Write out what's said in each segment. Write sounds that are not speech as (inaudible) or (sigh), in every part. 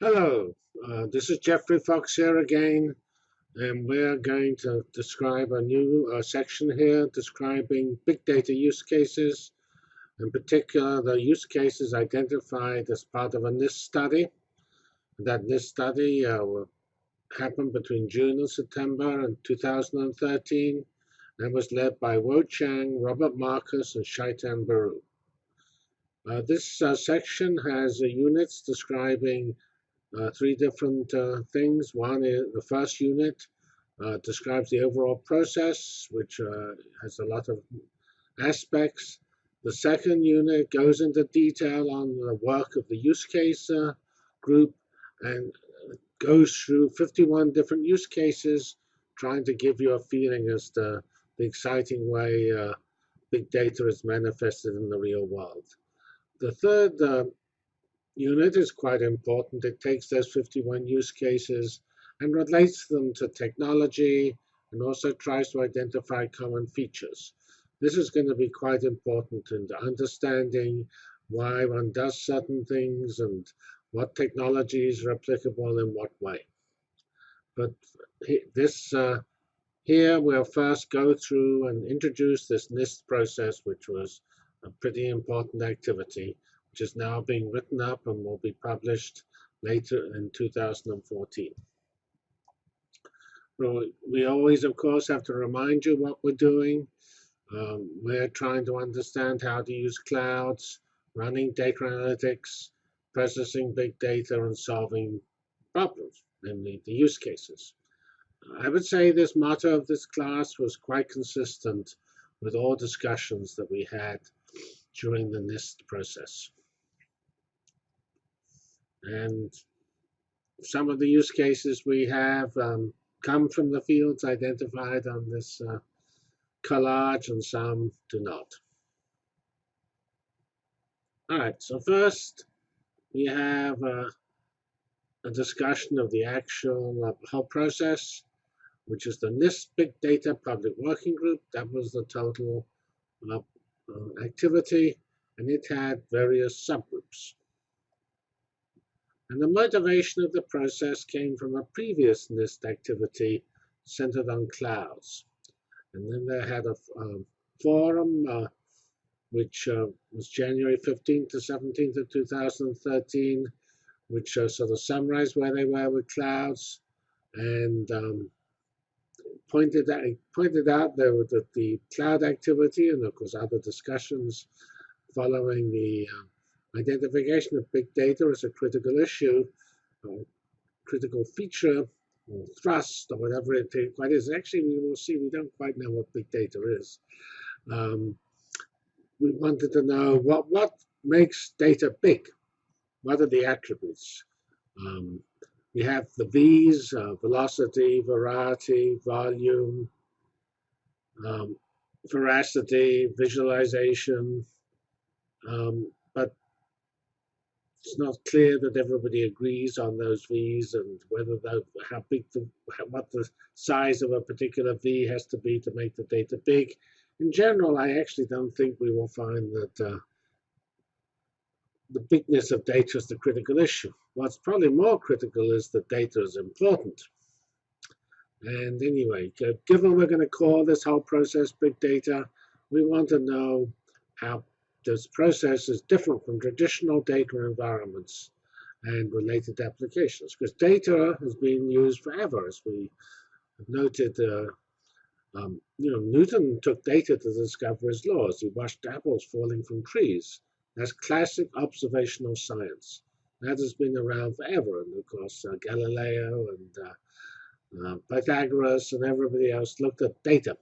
Hello, uh, this is Geoffrey Fox here again, and we're going to describe a new uh, section here describing big data use cases, in particular the use cases identified as part of a NIST study. That NIST study uh, happened between June and September in 2013 and was led by Wo Chang, Robert Marcus, and Chaitan Baru. Uh, this uh, section has units describing uh, three different uh, things. One is the first unit uh, describes the overall process, which uh, has a lot of aspects. The second unit goes into detail on the work of the use case uh, group and goes through 51 different use cases, trying to give you a feeling as to the exciting way uh, big data is manifested in the real world. The third unit is quite important. It takes those 51 use cases and relates them to technology and also tries to identify common features. This is going to be quite important in understanding why one does certain things and what technologies are applicable in what way. But this uh, here we'll first go through and introduce this NIST process, which was a pretty important activity which is now being written up and will be published later in 2014. We always, of course, have to remind you what we're doing. Um, we're trying to understand how to use clouds, running data analytics, processing big data, and solving problems, namely the use cases. I would say this motto of this class was quite consistent with all discussions that we had during the NIST process. And some of the use cases we have um, come from the fields identified on this uh, collage, and some do not. All right, so first we have uh, a discussion of the actual uh, whole process, which is the NIST Big Data Public Working Group. That was the total uh, uh activity, and it had various subgroups. And the motivation of the process came from a previous NIST activity centered on clouds. And then they had a um, forum, uh, which uh, was January 15th to 17th of 2013, which uh, sort of summarized where they were with clouds and um, pointed, out, pointed out there the, the cloud activity and, of course, other discussions following the um, Identification of big data as a critical issue, or critical feature, or thrust, or whatever it quite is. Actually, we will see we don't quite know what big data is. Um, we wanted to know what, what makes data big? What are the attributes? Um, we have the V's, uh, velocity, variety, volume, um, veracity, visualization, um, it's not clear that everybody agrees on those V's and whether the, how big the what the size of a particular V has to be to make the data big. In general, I actually don't think we will find that uh, the bigness of data is the critical issue. What's probably more critical is that data is important. And anyway, given we're going to call this whole process big data, we want to know how this process is different from traditional data environments and related applications because data has been used forever, as we noted. Uh, um, you know, Newton took data to discover his laws. He watched apples falling from trees. That's classic observational science. That has been around forever. And of course, uh, Galileo and uh, uh, Pythagoras and everybody else looked at data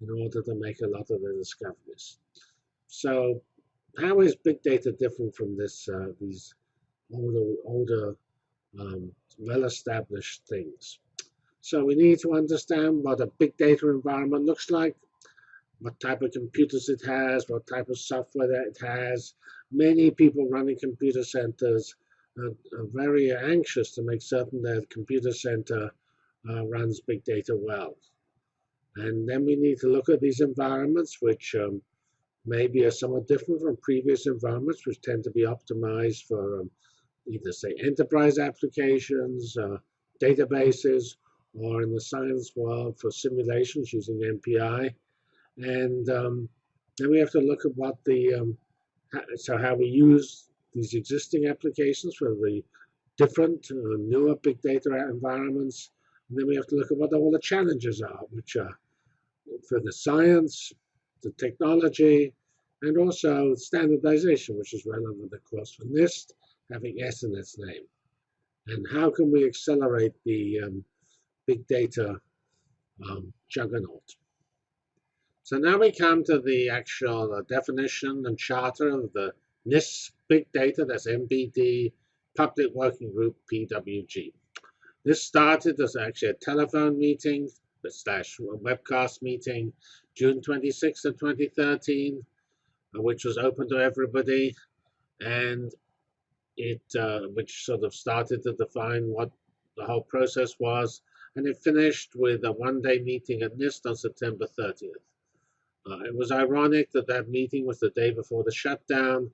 in order to make a lot of their discoveries. So how is big data different from this uh, these older older um, well-established things? So we need to understand what a big data environment looks like, what type of computers it has, what type of software that it has. Many people running computer centers are, are very anxious to make certain that computer center uh, runs big data well. And then we need to look at these environments, which um, maybe are somewhat different from previous environments, which tend to be optimized for um, either say enterprise applications, uh, databases, or in the science world for simulations using MPI. And um, then we have to look at what the, um, so how we use these existing applications for the different uh, newer big data environments. And then we have to look at what all the challenges are, which are for the science, the technology, and also standardization, which is relevant, of course, for NIST, having S in its name. And how can we accelerate the um, big data um, juggernaut? So now we come to the actual uh, definition and charter of the NIST big data, that's NBD, Public Working Group, PWG. This started as actually a telephone meeting slash webcast meeting, June 26th of 2013, uh, which was open to everybody, and it uh, which sort of started to define what the whole process was, and it finished with a one-day meeting at NIST on September 30th. Uh, it was ironic that that meeting was the day before the shutdown,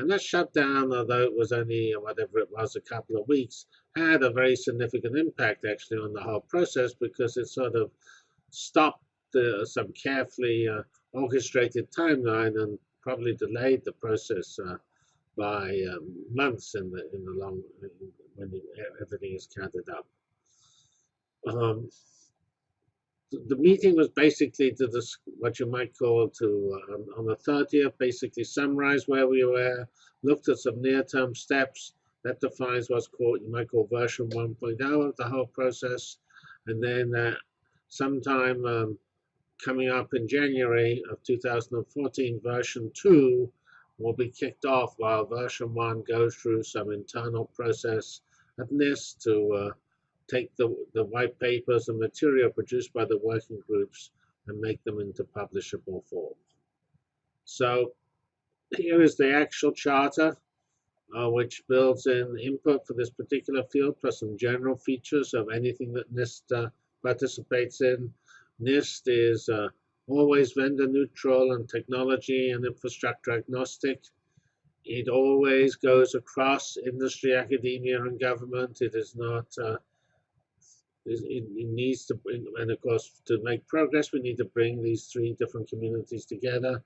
and that shutdown, although it was only whatever it was, a couple of weeks, had a very significant impact actually on the whole process because it sort of stopped uh, some carefully uh, orchestrated timeline and probably delayed the process uh, by um, months in the in the long when everything is counted up. Um, the meeting was basically to this what you might call to uh, on the 30th basically summarize where we were looked at some near-term steps that defines what's called you might call version 1.0 of the whole process. And then uh, sometime um, coming up in January of 2014 version 2 will be kicked off while version 1 goes through some internal process at NIST to uh, take the, the white papers and material produced by the working groups and make them into publishable form. So here is the actual charter, uh, which builds in input for this particular field, plus some general features of anything that NIST uh, participates in. NIST is uh, always vendor neutral and technology and infrastructure agnostic. It always goes across industry, academia, and government. It is not uh, it, it, needs to and of course, to make progress, we need to bring these three different communities together.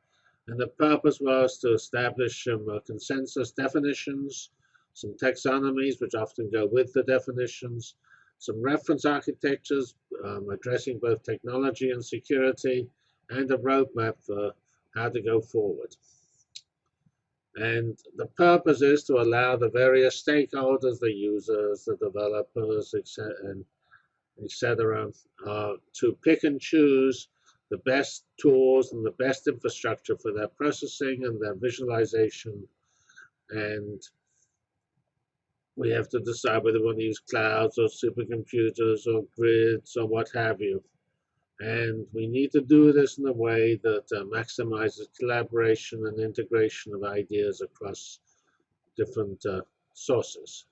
And the purpose was to establish some uh, consensus definitions, some taxonomies, which often go with the definitions, some reference architectures um, addressing both technology and security, and a roadmap for how to go forward. And the purpose is to allow the various stakeholders, the users, the developers, and etc., uh, to pick and choose the best tools and the best infrastructure for their processing and their visualization. And we have to decide whether we want to use clouds or supercomputers or grids or what have you. And we need to do this in a way that uh, maximizes collaboration and integration of ideas across different uh, sources.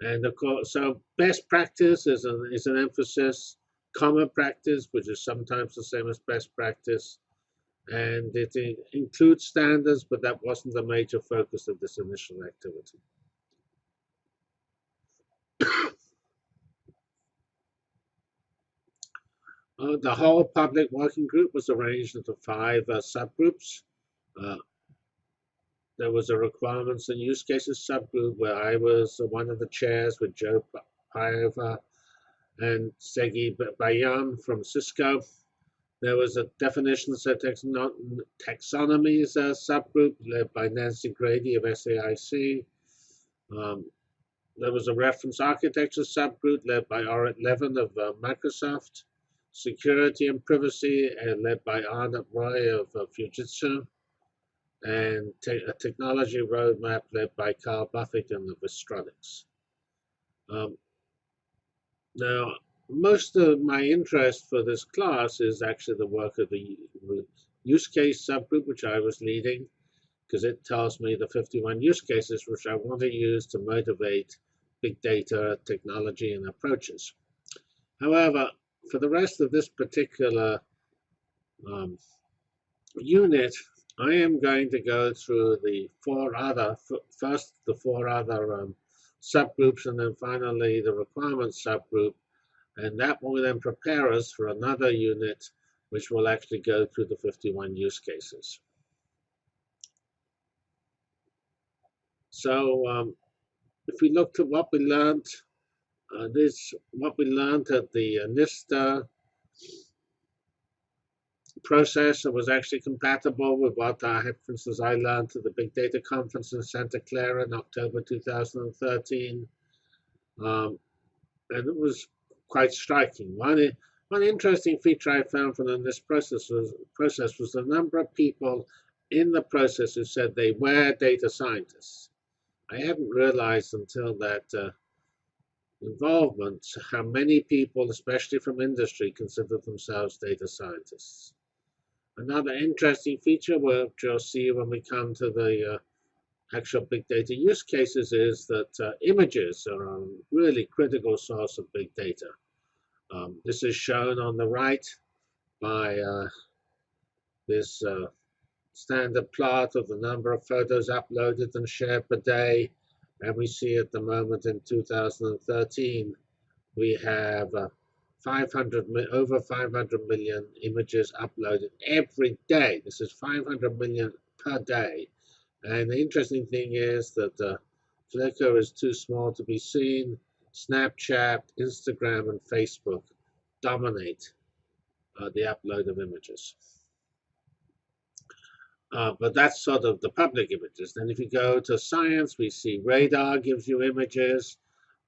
And of course, so best practice is an, is an emphasis, common practice, which is sometimes the same as best practice. And it includes standards, but that wasn't the major focus of this initial activity. uh, the whole public working group was arranged into five uh, subgroups. Uh, there was a requirements and use cases subgroup where I was one of the chairs with Joe Paiva and Segi Bayan from Cisco. There was a definitions and taxonomies uh, subgroup led by Nancy Grady of SAIC. Um, there was a reference architecture subgroup led by Orit Levin of uh, Microsoft. Security and privacy uh, led by Arnab Roy of uh, Fujitsu and te a technology roadmap led by Carl Buffington of Vistronix. Um, now, most of my interest for this class is actually the work of the use case subgroup, which I was leading, because it tells me the 51 use cases which I want to use to motivate big data technology and approaches. However, for the rest of this particular um, unit, I am going to go through the four other, first the four other um, subgroups and then finally the requirements subgroup. And that will then prepare us for another unit which will actually go through the 51 use cases. So um, if we look at what we learned, uh, this what we learned at the uh, NIST processor was actually compatible with what I had, for instance, I learned at the Big Data Conference in Santa Clara in October 2013. Um, and it was quite striking. One, one interesting feature I found from this process was, process was the number of people in the process who said they were data scientists. I hadn't realized until that uh, involvement how many people, especially from industry, consider themselves data scientists. Another interesting feature, which you'll see when we come to the uh, actual big data use cases, is that uh, images are a really critical source of big data. Um, this is shown on the right by uh, this uh, standard plot of the number of photos uploaded and shared per day. And we see at the moment in 2013, we have uh, 500 over 500 million images uploaded every day. This is 500 million per day. And the interesting thing is that uh, Flickr is too small to be seen. Snapchat, Instagram, and Facebook dominate uh, the upload of images. Uh, but that's sort of the public images. Then if you go to science, we see radar gives you images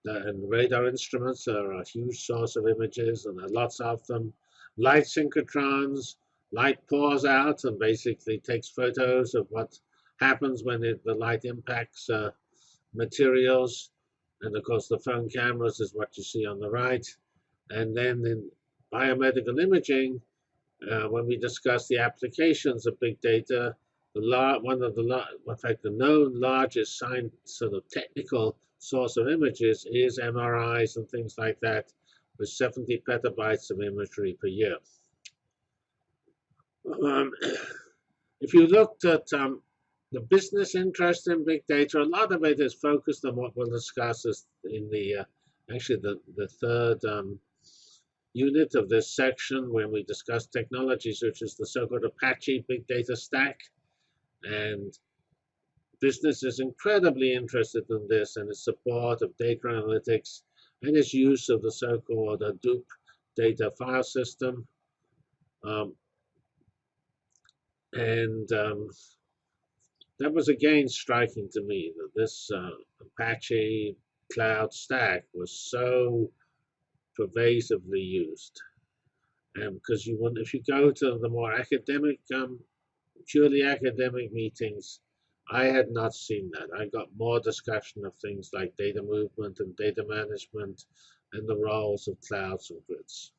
and radar instruments are a huge source of images, and there are lots of them. Light synchrotrons, light pours out and basically takes photos of what happens when it, the light impacts uh, materials. And of course, the phone cameras is what you see on the right. And then in biomedical imaging, uh, when we discuss the applications of big data, the one of the, in fact, the known largest science, sort of technical source of images is MRIs and things like that with 70 petabytes of imagery per year. Um, (clears throat) if you looked at um, the business interest in big data, a lot of it is focused on what we'll discuss in the, uh, actually the, the third um, unit of this section when we discuss technologies, which is the so-called Apache Big Data Stack. And business is incredibly interested in this and its support of data analytics and its use of the so-called Hadoop data file system. Um, and um, that was again striking to me that this uh, Apache cloud stack was so pervasively used. And because you want, if you go to the more academic, um, purely academic meetings, I had not seen that. I got more discussion of things like data movement and data management and the roles of clouds and grids.